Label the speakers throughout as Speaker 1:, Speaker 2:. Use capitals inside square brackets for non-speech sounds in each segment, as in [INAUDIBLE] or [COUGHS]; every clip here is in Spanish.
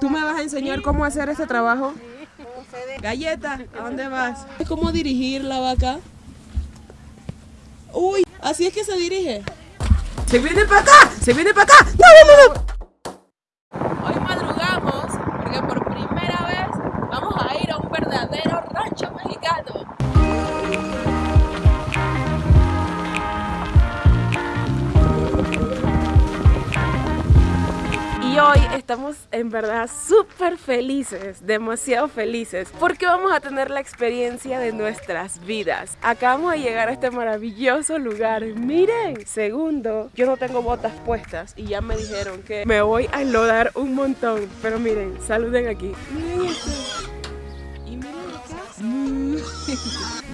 Speaker 1: ¿Tú me vas a enseñar cómo hacer este trabajo? Galleta, ¿a dónde vas? ¿Cómo dirigir la vaca? Uy, así es que se dirige. ¡Se viene para acá! ¡Se viene para acá! ¡No, no, no! En verdad súper felices, demasiado felices, porque vamos a tener la experiencia de nuestras vidas. Acabamos de llegar a este maravilloso lugar. Miren, segundo, yo no tengo botas puestas y ya me dijeron que me voy a enlodar un montón. Pero miren, saluden aquí. [LAUGHS]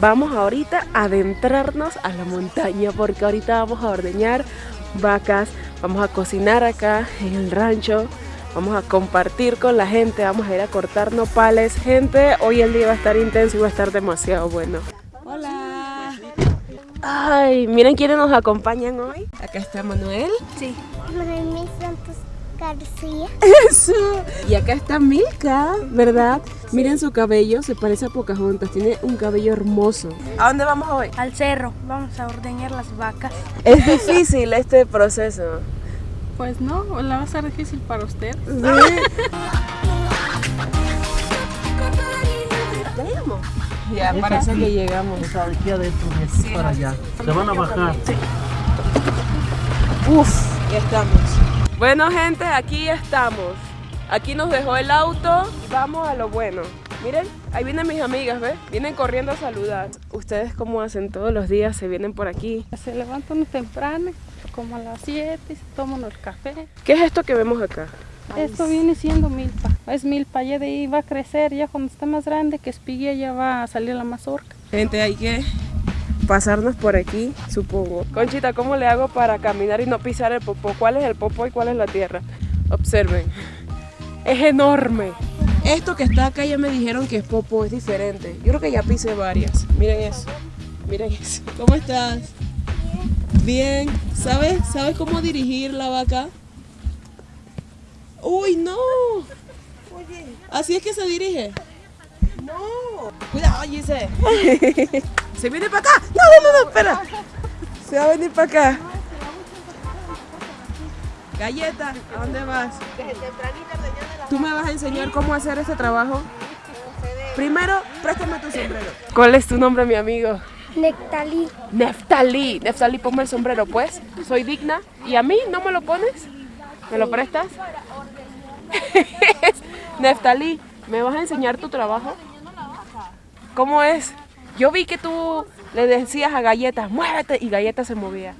Speaker 1: Vamos ahorita a adentrarnos a la montaña porque ahorita vamos a ordeñar vacas, vamos a cocinar acá en el rancho, vamos a compartir con la gente, vamos a ir a cortar nopales. Gente, hoy el día va a estar intenso y va a estar demasiado bueno. Hola. Ay, miren quiénes nos acompañan hoy. Acá está Manuel.
Speaker 2: Sí. Noemí Santos García.
Speaker 1: Eso. Y acá está Milka, ¿verdad? Miren su cabello, se parece a Pocahontas, tiene un cabello hermoso. ¿A dónde vamos hoy?
Speaker 2: Al cerro. Vamos a ordeñar las vacas.
Speaker 1: Es difícil este proceso.
Speaker 3: Pues no, la va a ser difícil para usted.
Speaker 1: ¿Ya llegamos? Ya, parece que llegamos.
Speaker 4: Esa de aquí adentro, y así para allá. Se van a bajar.
Speaker 1: Uf, ya estamos. Bueno, gente, aquí estamos. Aquí nos dejó el auto y vamos a lo bueno. Miren, ahí vienen mis amigas, ¿ves? Vienen corriendo a saludar. ¿Ustedes cómo hacen todos los días? ¿Se vienen por aquí?
Speaker 3: Se levanta uno temprano, como a las 7, y se toma uno el café.
Speaker 1: ¿Qué es esto que vemos acá?
Speaker 3: Esto viene siendo milpa. Es milpa, ya de ahí va a crecer, ya cuando esté más grande, que espigue, ya va a salir la mazorca.
Speaker 1: Gente, hay que pasarnos por aquí, supongo. Conchita, ¿cómo le hago para caminar y no pisar el popó? ¿Cuál es el popó y cuál es la tierra? Observen. Es enorme. Esto que está acá ya me dijeron que es popó, es diferente. Yo creo que ya pisé varias. Miren eso. Miren eso. ¿Cómo estás? Bien. ¿Sabes? ¿Sabes cómo dirigir la vaca? ¡Uy, no! ¿Así es que se dirige? No. Cuidado, Gise. [LAUGHS] ¿Se viene para acá? No, no, no, espera. Se va a venir para acá. Galleta, ¿a dónde vas? ¿Tú me vas a enseñar cómo hacer este trabajo? Primero, préstame tu sombrero. ¿Cuál es tu nombre, mi amigo?
Speaker 2: Nectalí.
Speaker 1: Neftalí. Neftalí, ponme el sombrero, pues. Soy digna. ¿Y a mí no me lo pones? ¿Me lo prestas? [LAUGHS] Neftalí, ¿me vas a enseñar tu trabajo? ¿Cómo es? Yo vi que tú le decías a Galleta, muévete, y Galleta se movía.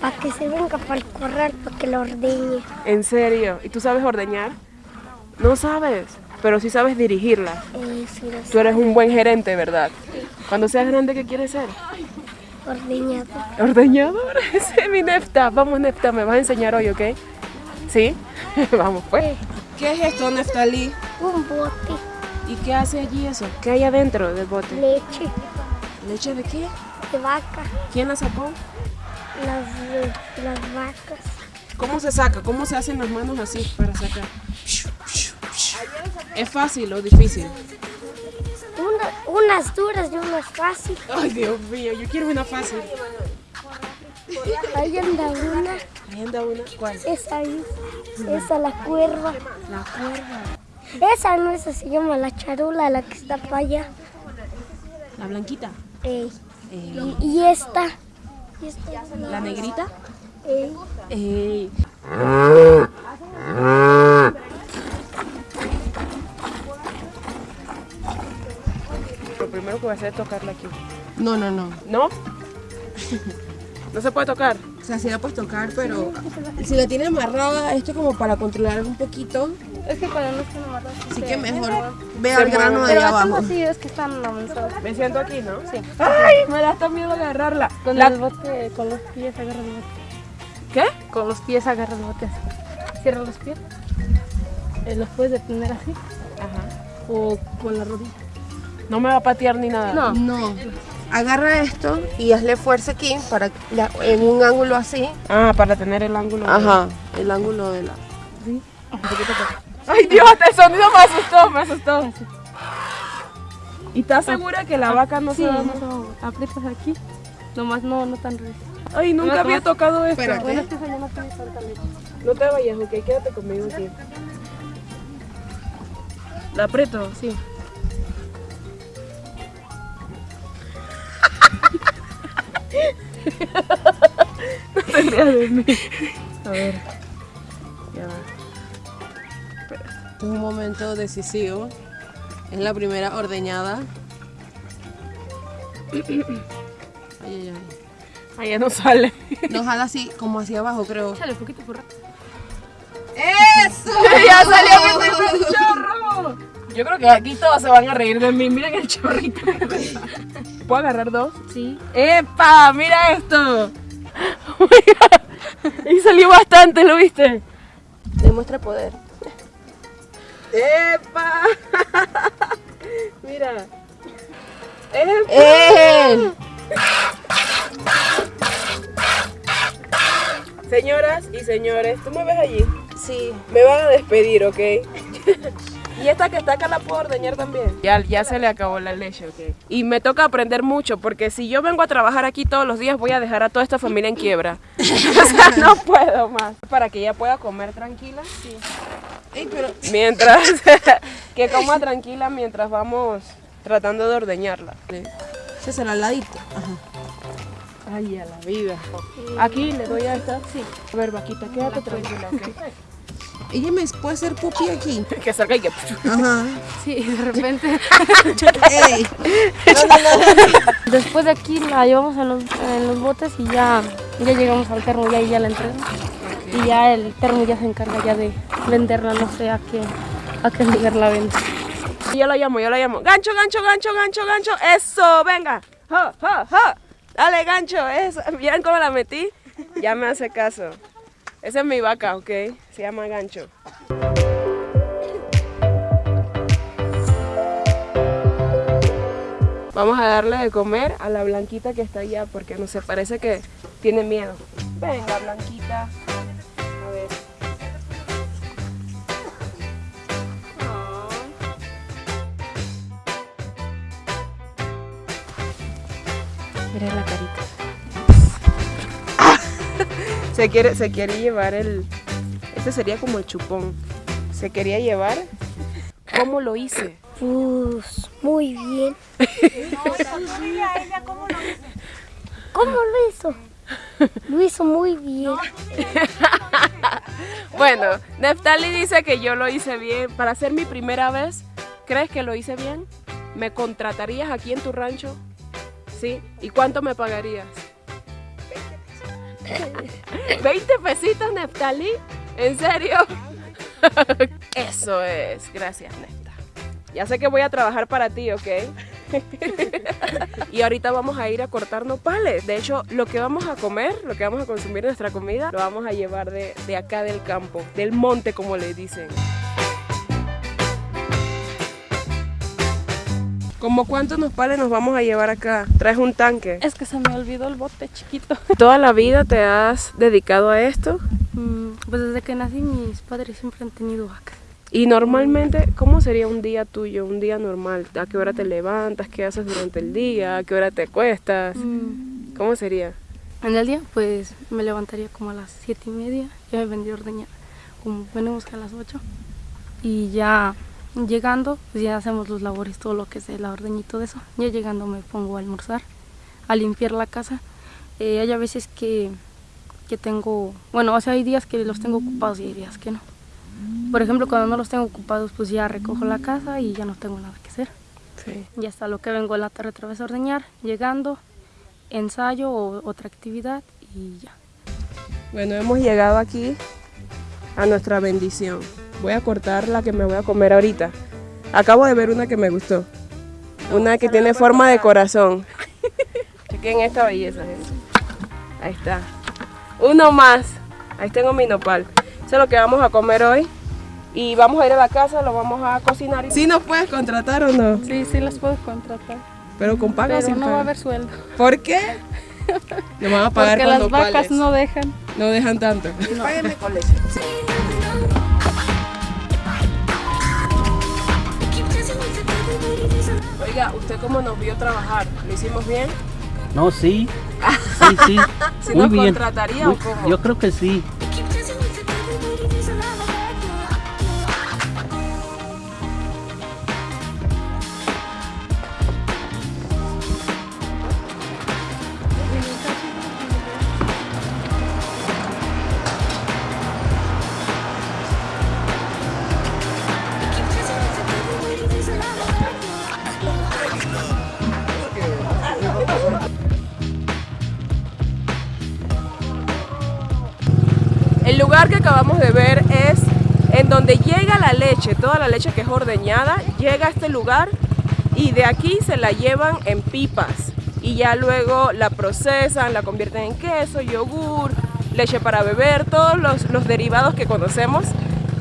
Speaker 2: Para que se venga para el corral, para que lo ordeñe.
Speaker 1: ¿En serio? ¿Y tú sabes ordeñar? No sabes, pero sí sabes dirigirla.
Speaker 2: Eh, sí, lo.
Speaker 1: Tú eres un buen gerente, ¿verdad? Cuando seas grande, ¿qué quieres ser?
Speaker 2: Ordeñado.
Speaker 1: Ordeñador. [LAUGHS] Ese es mi Nefta. Vamos, Nefta, me vas a enseñar hoy, ¿ok? ¿Sí? [LAUGHS] Vamos, pues. ¿Qué es esto, Neftalí?
Speaker 2: Un bote.
Speaker 1: ¿Y qué hace allí eso? ¿Qué hay adentro del bote?
Speaker 2: Leche.
Speaker 1: ¿Leche de qué?
Speaker 2: De vaca.
Speaker 1: ¿Quién la sacó?
Speaker 2: Las, las vacas.
Speaker 1: ¿Cómo se saca? ¿Cómo se hacen las manos así para sacar? ¿Es fácil o difícil?
Speaker 2: Una- unas duras y unas fáciles.
Speaker 1: Ay, Dios mío, yo quiero una fácil.
Speaker 2: Ahí anda una.
Speaker 1: Ahí anda una. ¿Cuál?
Speaker 2: Esa ahí. Esa la cuerva.
Speaker 1: La cuerda.
Speaker 2: Esa no, esa se llama la charula, la que está para allá.
Speaker 1: La blanquita.
Speaker 2: Ey. Y, y esta.
Speaker 1: La negrita.
Speaker 2: Ey.
Speaker 1: Ey. Lo primero que voy a hacer es tocarla aquí.
Speaker 5: No, no, no.
Speaker 1: ¿No? ¿No se puede tocar?
Speaker 5: O sea, sí la puedes tocar, pero si la tienes amarrada, esto como para controlar un poquito.
Speaker 3: Es que cuando no están amarrados.
Speaker 5: Así que mejor ve al grano de allá abajo.
Speaker 3: así, es que están avanzados.
Speaker 1: Me siento aquí, ¿no?
Speaker 3: Sí.
Speaker 1: ¡Ay! Me da hasta miedo agarrarla.
Speaker 3: Con
Speaker 1: La-
Speaker 3: el bote, con los pies agarra el bote.
Speaker 1: ¿Qué?
Speaker 3: Con los pies agarra el bote así. Cierra los pies. Eh, los puedes detener así
Speaker 1: Ajá.
Speaker 3: o con la rodilla.
Speaker 1: No me va a patear ni nada.
Speaker 3: No.
Speaker 5: No. agarra esto y hazle fuerza aquí para la- en un ángulo así.
Speaker 1: Ah, para tener el ángulo. de-
Speaker 5: Ajá, el ángulo de la.
Speaker 1: Ay Dios, el sonido me asustó, me asustó. ¿Y estás segura que la vaca no
Speaker 3: Sí,
Speaker 1: se va a
Speaker 3: no, aprietas aquí. Nomás no, no tan recio.
Speaker 1: Ay, nunca
Speaker 3: No,
Speaker 1: había
Speaker 3: no.
Speaker 1: tocado esto.
Speaker 5: Espérate.
Speaker 3: Bueno, es que no leche.
Speaker 1: No te vayas, ok, quédate conmigo aquí. ¿La aprieto?
Speaker 3: Sí. [LAUGHS]
Speaker 1: te rías de mí. A ver.
Speaker 5: Este es un momento decisivo. Es la primera ordeñada. [COUGHS] Ay, ay, ay.
Speaker 1: Ahí ya no sale. [LAUGHS]
Speaker 5: No jala así, como hacia abajo, creo.
Speaker 3: Échale un poquito por rato.
Speaker 5: ¡Eso! [LAUGHS]
Speaker 1: ¡Ya salió mi primer chorro! Yo creo que aquí todos se van a reír de mí. Miren el chorrito. [LAUGHS] ¿Puedo agarrar dos?
Speaker 3: Sí.
Speaker 1: ¡Epa! ¡Mira esto! Oh my God. Y salió bastante, ¿lo viste? Demuestra poder. ¡Epa! [LAUGHS] Mira. ¡Epa!
Speaker 5: ¡Eh!
Speaker 1: Señoras y señores, ¿tú me ves allí?
Speaker 5: Sí.
Speaker 1: Me van a despedir, ¿ok? [LAUGHS] y esta que está acá la puedo ordeñar también. Ya, ya se le acabó la leche, ¿ok? Y me toca aprender mucho, porque si yo vengo a trabajar aquí todos los días, voy a dejar a toda esta familia en quiebra. [LAUGHS] o sea, no puedo más. Para que ella pueda comer tranquila. Sí.
Speaker 5: Ey, pero
Speaker 1: Mientras, [LAUGHS] que coma tranquila mientras vamos tratando de ordeñarla.
Speaker 5: ese será al ladito. Ajá.
Speaker 1: Ay, a la vida. Aquí le doy a esta. Sí. A ver, vaquita, quédate tranquila, ¿ok?
Speaker 5: Ella me puede hacer pupi aquí. [LAUGHS]
Speaker 1: que salga y que...
Speaker 5: Ajá.
Speaker 3: Sí, de repente.
Speaker 5: Ey.
Speaker 3: Después de aquí la llevamos en los, en los botes y ya, ya llegamos al termo y ahí ya la entregamos. Y ya el termo ya se encarga ya de venderla, no sé a qué, a qué lugar la vende.
Speaker 1: Yo la llamo, yo la llamo. Gancho, gancho, gancho, gancho, gancho. Eso, venga. Ja, ja, ja. Dale, gancho. Eso. ¿Vieron cómo la metí? Ya me hace caso. Esa es mi vaca, ¿ok? Se llama gancho. Vamos a darle de comer a la blanquita que está allá porque no sé, parece que tiene miedo. Venga, blanquita. A ver.
Speaker 3: Mira la carita.
Speaker 1: Se quiere, se quiere llevar el. Este sería como el chupón. Se quería llevar. ¿Cómo lo hice?
Speaker 2: Pues muy bien. ¿Cómo lo hizo? Lo hizo muy bien.
Speaker 1: Bueno, Neftali dice que yo lo hice bien. Para ser mi primera vez, ¿crees que lo hice bien? ¿Me contratarías aquí en tu rancho? ¿Sí? ¿Y cuánto me pagarías? 20 pesitos, Neftali. ¿En serio? [LAUGHS] Eso es. Gracias, Nefta. Ya sé que voy a trabajar para ti, ¿ok? [LAUGHS] y ahorita vamos a ir a cortar nopales. De hecho, lo que vamos a comer, lo que vamos a consumir nuestra comida, lo vamos a llevar de, de acá del campo, del monte, como le dicen. ¿Como cuántos nopales nos vamos a llevar acá? ¿Traes un tanque?
Speaker 3: Es que se me olvidó el bote chiquito. [LAUGHS]
Speaker 1: ¿Toda la vida te has dedicado a esto?
Speaker 3: Mm, Pues desde que nací mis padres siempre han tenido vacas.
Speaker 1: Y normalmente, ¿cómo sería un día tuyo, un día normal? ¿A qué hora te levantas? ¿Qué haces durante el día? ¿A qué hora te acuestas?
Speaker 3: Mm,
Speaker 1: ¿Cómo sería?
Speaker 3: En el día pues me levantaría como a las siete y media, ya me vendría a ordeñar, como venimos a las 8 y ya llegando pues ya hacemos los labores, todo lo que es el ordeño y todo eso. Ya llegando me pongo a almorzar, a limpiar la casa. Eh, hay a veces que, que tengo, bueno, o sea, hay días que los tengo ocupados y hay días que no. Por ejemplo, cuando no los tengo ocupados pues ya recojo la casa y ya no tengo nada que hacer.
Speaker 1: Sí.
Speaker 3: Y hasta lo que vengo en la tarde otra vez a ordeñar, llegando, ensayo o otra actividad y ya.
Speaker 1: Bueno, hemos llegado aquí a nuestra bendición. Voy a cortar la que me voy a comer ahorita. Acabo de ver una que me gustó. Una que tiene forma de corazón. [LAUGHS] Chequen esta belleza, gente. Ahí está. Uno más. Ahí tengo mi nopal. Eso es lo que vamos a comer hoy. Y vamos a ir a la casa, lo vamos a cocinar. ¿Sí nos puedes contratar o no?
Speaker 3: Sí, sí las puedo contratar.
Speaker 5: Pero con paga o
Speaker 2: Pero
Speaker 5: sin
Speaker 2: no va a
Speaker 5: paga.
Speaker 2: haber sueldo.
Speaker 5: ¿Por qué? [LAUGHS] Le van a pagar
Speaker 2: Porque
Speaker 5: con
Speaker 2: las vacas no dejan.
Speaker 5: No dejan tanto. Páguenme con leche. ¿Usted cómo nos vio trabajar? ¿Lo hicimos bien?
Speaker 4: No, sí. [LAUGHS] Sí, sí.
Speaker 5: ¿Si
Speaker 4: Muy
Speaker 5: nos
Speaker 4: bien.
Speaker 5: contrataría
Speaker 4: Muy-
Speaker 5: o cómo?
Speaker 4: Yo creo que sí.
Speaker 1: Lugar que acabamos de ver es en donde llega la leche, toda la leche que es ordeñada, llega a este lugar y de aquí se la llevan en pipas y ya luego la procesan, la convierten en queso, yogur, leche para beber, todos los, los derivados que conocemos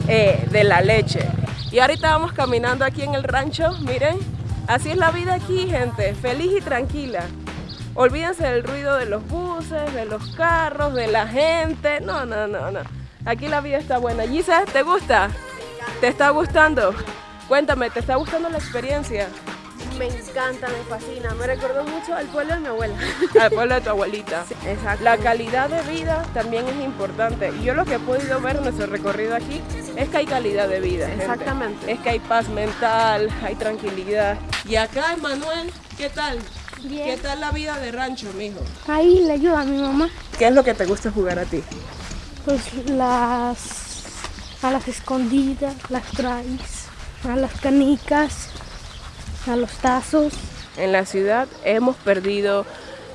Speaker 1: eh, de la leche. Y ahorita vamos caminando aquí en el rancho, miren, así es la vida aquí, gente, feliz y tranquila. Olvídense del ruido de los buses, de los carros, de la gente. No, no, no, no. Aquí la vida está buena. Gisa, ¿te gusta? ¿Te está gustando? Cuéntame, ¿te está gustando la experiencia?
Speaker 3: Me encanta, me fascina. Me recordó mucho al pueblo de mi abuela. [LAUGHS]
Speaker 1: Al pueblo de tu abuelita.
Speaker 3: Exacto.
Speaker 1: La calidad de vida también es importante. Y yo lo que he podido ver en nuestro recorrido aquí es que hay calidad de vida. gente.
Speaker 3: Exactamente.
Speaker 1: Es que hay paz mental, hay tranquilidad. Y acá, Emanuel, ¿qué tal? ¿Qué tal la vida de rancho, mijo?
Speaker 3: Ahí le ayuda a mi mamá.
Speaker 1: ¿Qué es lo que te gusta jugar a ti?
Speaker 3: Pues las. a las escondidas, las traes, a las canicas, a los tazos.
Speaker 1: En la ciudad hemos perdido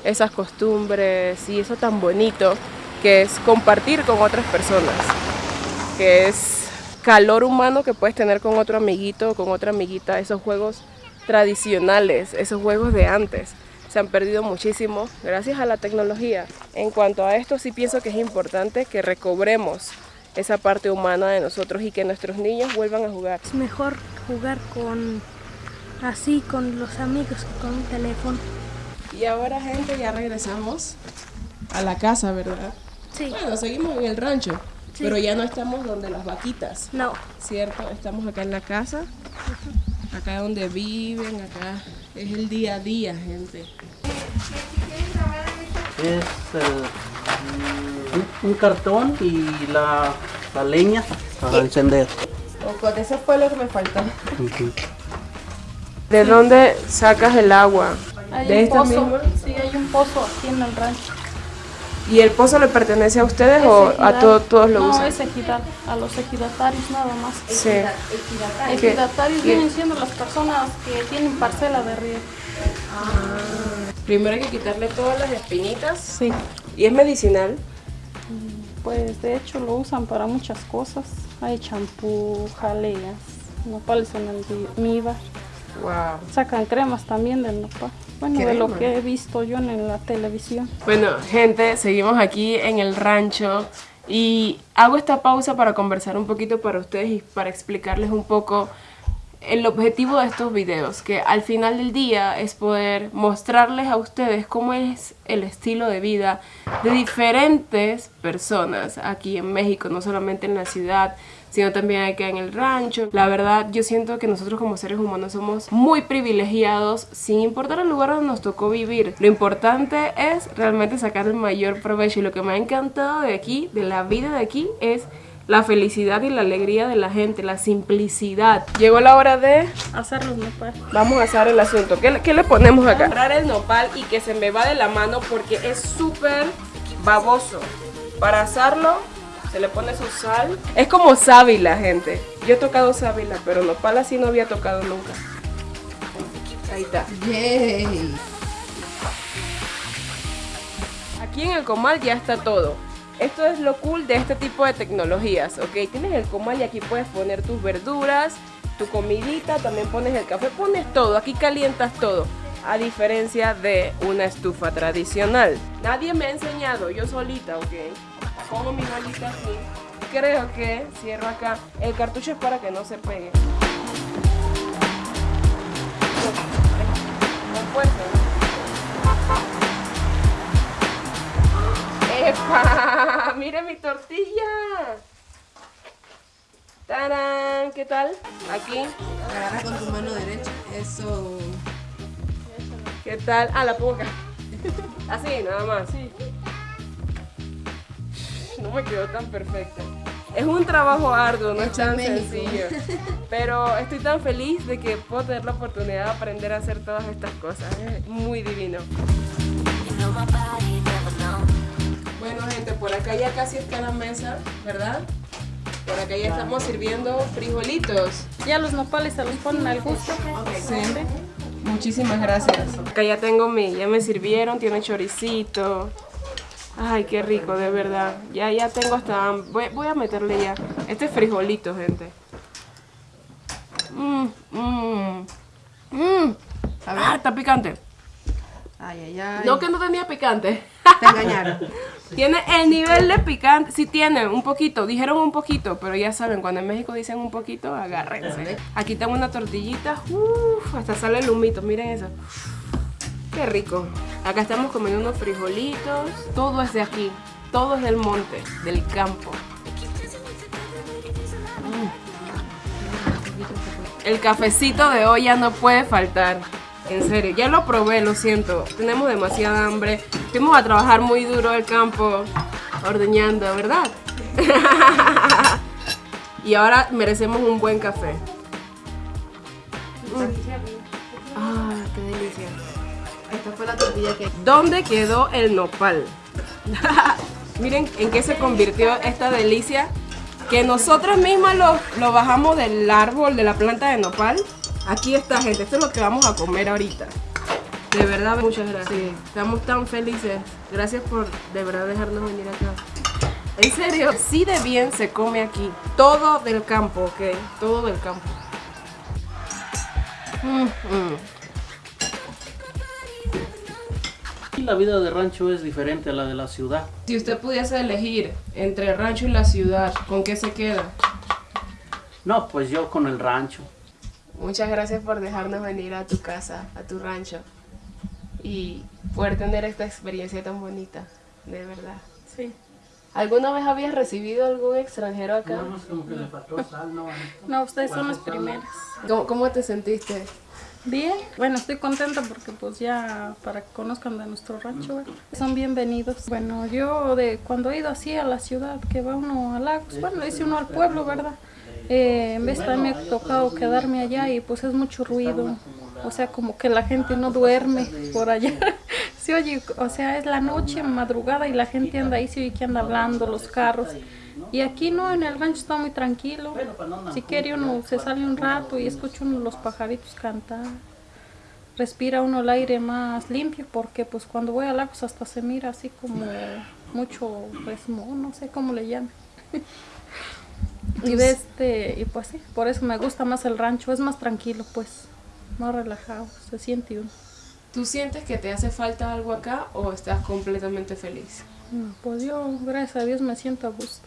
Speaker 1: esas costumbres y eso tan bonito que es compartir con otras personas, que es calor humano que puedes tener con otro amiguito, con otra amiguita, esos juegos tradicionales, esos juegos de antes. Se han perdido muchísimo gracias a la tecnología. En cuanto a esto, sí pienso que es importante que recobremos esa parte humana de nosotros y que nuestros niños vuelvan a jugar.
Speaker 3: Es mejor jugar con. así, con los amigos que con un teléfono.
Speaker 5: Y ahora, gente, ya regresamos a la casa, ¿verdad?
Speaker 3: Sí.
Speaker 5: Bueno, seguimos en el rancho, pero ya no estamos donde las vaquitas,
Speaker 3: No.
Speaker 5: ¿cierto? Estamos acá en la casa, acá donde viven, acá es el día a día, gente.
Speaker 4: Es eh, un, un cartón y la, la leña para encender.
Speaker 5: Ojo, eso fue lo que me faltó.
Speaker 1: ¿De dónde sacas el agua?
Speaker 2: Hay
Speaker 1: ¿De
Speaker 2: un
Speaker 1: esta
Speaker 2: pozo.
Speaker 1: misma?
Speaker 2: Sí, hay un pozo aquí en el rancho.
Speaker 1: ¿Y el pozo le pertenece a ustedes o a
Speaker 2: ejidal.
Speaker 1: to- todos lo
Speaker 2: no,
Speaker 1: usan?
Speaker 2: es ejidal, a los ejidatarios nada más.
Speaker 1: Sí.
Speaker 2: Ejidatarios
Speaker 1: ¿Qué?
Speaker 2: vienen siendo las personas que tienen parcela de río.
Speaker 1: Primero hay que quitarle todas las espinitas.
Speaker 2: Sí.
Speaker 1: ¿Y es medicinal?
Speaker 2: Pues de hecho lo usan para muchas cosas. Hay champú, jaleas, nopales en almíbar.
Speaker 1: Wow.
Speaker 2: Sacan cremas también del nopal. Bueno, de lo que he visto yo en la televisión.
Speaker 1: Bueno, gente, seguimos aquí en el rancho y hago esta pausa para conversar un poquito para ustedes y para explicarles un poco el objetivo de estos videos, que al final del día es poder mostrarles a ustedes cómo es el estilo de vida de diferentes personas aquí en México, no solamente en la ciudad, sino también acá en el rancho. La verdad, yo siento que nosotros como seres humanos somos muy privilegiados sin importar el lugar donde nos tocó vivir. Lo importante es realmente sacar el mayor provecho y lo que me ha encantado de aquí, de la vida de aquí, es la felicidad y la alegría de la gente, la simplicidad. Llegó la hora de
Speaker 2: Hacer los nopales.
Speaker 1: Vamos a hacer el asunto. ¿Qué, qué le ponemos acá? Agarrar el nopal y que se me va de la mano porque es súper baboso. Para asarlo se le pone su sal. Es como sábila, gente. Yo he tocado sábila, pero nopal así no había tocado nunca. Ahí está.
Speaker 5: Yay.
Speaker 1: Aquí en el comal ya está todo. Esto es lo cool de este tipo de tecnologías, ¿ok? Tienes el comal y aquí puedes poner tus verduras, tu comidita, también pones el café, pones todo, aquí calientas todo. A diferencia de una estufa tradicional. Nadie me ha enseñado, yo solita, ¿ok? Pongo mi bolita aquí. Creo que cierro acá. El cartucho es para que no se pegue. ¡Epa! [LAUGHS] ¡Mire mi tortilla! ¡Tarán! ¿Qué tal? Aquí.
Speaker 5: Agarra con tu mano derecha. Eso.
Speaker 1: ¿Qué tal? Ah, la pongo acá. Así, nada más. Me quedó tan perfecta. Es un trabajo arduo, no es tan sencillo. [LAUGHS] Pero estoy tan feliz de que puedo tener la oportunidad de aprender a hacer todas estas cosas. Es muy divino. Bueno, gente, por acá ya casi está la mesa, ¿verdad? Por acá ya estamos sirviendo frijolitos.
Speaker 2: Ya los nopales se los ponen al gusto.
Speaker 1: Sí. Muchísimas gracias. Acá ya tengo mi, ya me sirvieron, tiene choricito. Ay, qué rico, de verdad. Ya, ya tengo hasta voy, voy a meterle ya. Este es frijolito, gente. Mmm, mmm. Mmm. Ah, está picante.
Speaker 5: Ay, ay, ay.
Speaker 1: No que no tenía picante.
Speaker 5: Te [LAUGHS] engañaron.
Speaker 1: Tiene el nivel de picante, sí tiene un poquito, dijeron un poquito, pero ya saben, cuando en México dicen un poquito, agárrense. Aquí tengo una tortillita, uff, hasta sale el humito, miren eso. Qué rico. Acá estamos comiendo unos frijolitos, todo es de aquí, todo es del monte, del campo. Mm. El cafecito de hoy ya no puede faltar. En serio, ya lo probé, lo siento. Tenemos demasiada hambre. Fuimos a trabajar muy duro el campo, ordeñando, ¿verdad? [LAUGHS] y ahora merecemos un buen café. Ah, qué delicia.
Speaker 5: Esta fue la tortilla que.
Speaker 1: ¿Dónde quedó el nopal? [LAUGHS] Miren en qué se convirtió esta delicia. Que nosotros mismas lo, lo bajamos del árbol, de la planta de nopal. Aquí está, gente. Esto es lo que vamos a comer ahorita. De verdad, muchas gracias. Estamos tan felices. Gracias por de verdad dejarnos venir acá. En serio, sí de bien se come aquí. Todo del campo, ¿ok? Todo del campo. Mm, mm.
Speaker 4: La vida de rancho es diferente a la de la ciudad.
Speaker 1: Si usted pudiese elegir entre el rancho y la ciudad, ¿con qué se queda?
Speaker 4: No, pues yo con el rancho.
Speaker 1: Muchas gracias por dejarnos venir a tu casa, a tu rancho y poder tener esta experiencia tan bonita, de verdad.
Speaker 2: Sí.
Speaker 1: ¿Alguna vez habías recibido algún extranjero acá?
Speaker 4: Nada más como que le faltó sal, ¿no?
Speaker 2: No, ustedes son los primeros.
Speaker 1: ¿Cómo, cómo te sentiste?
Speaker 2: Bien, bueno, estoy contenta porque pues ya para que conozcan de nuestro rancho, son bienvenidos. Bueno, yo de cuando he ido así a la ciudad, que va uno a Lagos, bueno, le dice uno al pueblo, ¿verdad? Eh, en vez me ha tocado quedarme allá y pues es mucho ruido, o sea, como que la gente no duerme por allá. [LAUGHS] Sí, oye, o sea, es la noche, madrugada y la gente anda ahí, se oye que anda hablando, los carros. Y aquí no, en el rancho está muy tranquilo. Si quiere uno se sale un rato y escucha uno los pajaritos cantar. Respira uno el aire más limpio porque pues cuando voy a lagos hasta se mira así como mucho resmo, no sé cómo le llaman. [LAUGHS] y de este, y pues sí, por eso me gusta más el rancho, es más tranquilo pues, más relajado, se siente uno.
Speaker 1: ¿Tú sientes que te hace falta algo acá o estás completamente feliz?
Speaker 2: No, pues yo, gracias a Dios, me siento a gusto.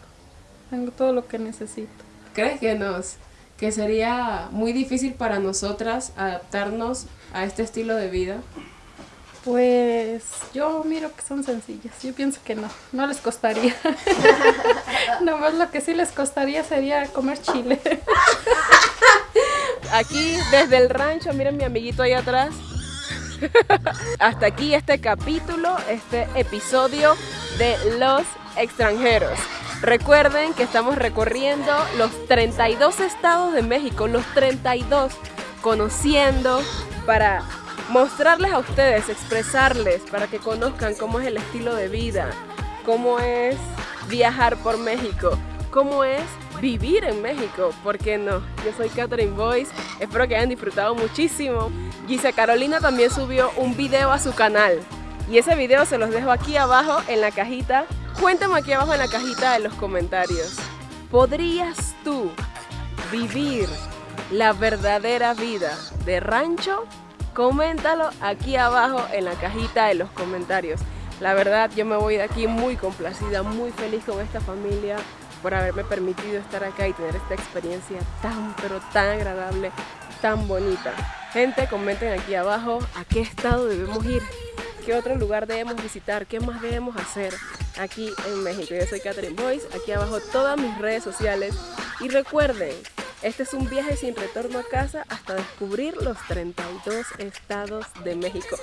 Speaker 2: Tengo todo lo que necesito.
Speaker 1: ¿Crees que nos que sería muy difícil para nosotras adaptarnos a este estilo de vida?
Speaker 2: Pues yo miro que son sencillas. Yo pienso que no, no les costaría. [LAUGHS] Nomás lo que sí les costaría sería comer chile.
Speaker 1: Aquí desde el rancho, miren mi amiguito ahí atrás. Hasta aquí este capítulo, este episodio de Los extranjeros. Recuerden que estamos recorriendo los 32 estados de México, los 32, conociendo para mostrarles a ustedes, expresarles, para que conozcan cómo es el estilo de vida, cómo es viajar por México, cómo es vivir en México, ¿por qué no? Yo soy Catherine Boyce, espero que hayan disfrutado muchísimo. Gisa Carolina también subió un video a su canal y ese video se los dejo aquí abajo en la cajita. Cuéntame aquí abajo en la cajita de los comentarios. ¿Podrías tú vivir la verdadera vida de rancho? Coméntalo aquí abajo en la cajita de los comentarios. La verdad, yo me voy de aquí muy complacida, muy feliz con esta familia por haberme permitido estar acá y tener esta experiencia tan, pero tan agradable, tan bonita. Gente, comenten aquí abajo a qué estado debemos ir, qué otro lugar debemos visitar, qué más debemos hacer aquí en México. Yo soy Catherine Boyce, aquí abajo todas mis redes sociales. Y recuerden, este es un viaje sin retorno a casa hasta descubrir los 32 estados de México.